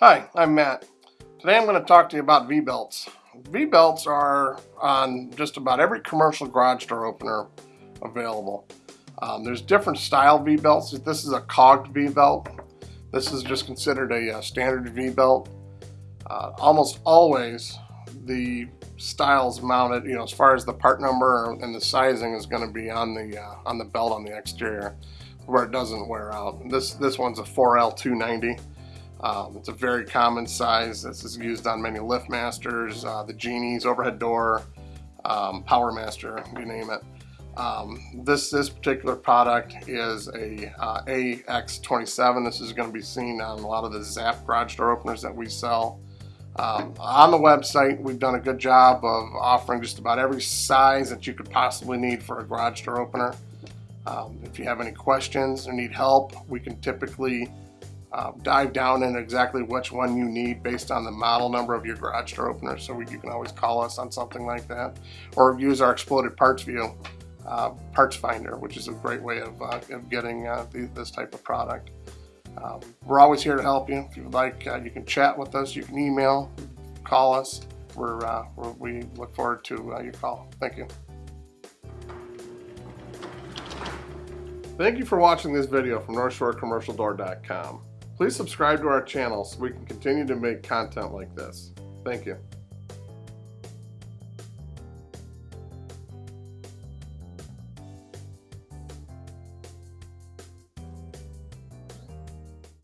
Hi, I'm Matt. Today I'm going to talk to you about V-belts. V-belts are on just about every commercial garage door opener available. Um, there's different style V-belts. This is a cogged V-belt. This is just considered a, a uh, standard V-belt. Uh, almost always the styles mounted, you know, as far as the part number and the sizing is going to be on the uh, on the belt on the exterior, where it doesn't wear out. This this one's a 4L290. Um, it's a very common size. This is used on many LiftMasters, uh, the Genies, overhead door, um, PowerMaster, you name it. Um, this this particular product is a uh, AX27. This is going to be seen on a lot of the Zap garage door openers that we sell. Um, on the website, we've done a good job of offering just about every size that you could possibly need for a garage door opener. Um, if you have any questions or need help, we can typically uh, dive down into exactly which one you need based on the model number of your garage door opener. So we, you can always call us on something like that, or use our exploded parts view uh, parts finder, which is a great way of, uh, of getting uh, the, this type of product. Um, we're always here to help you. If you would like, uh, you can chat with us, you can email, call us. We're, uh, we're we look forward to your call. Thank you. Thank you for watching this video from NorthshoreCommercialDoor.com. Please subscribe to our channel so we can continue to make content like this. Thank you.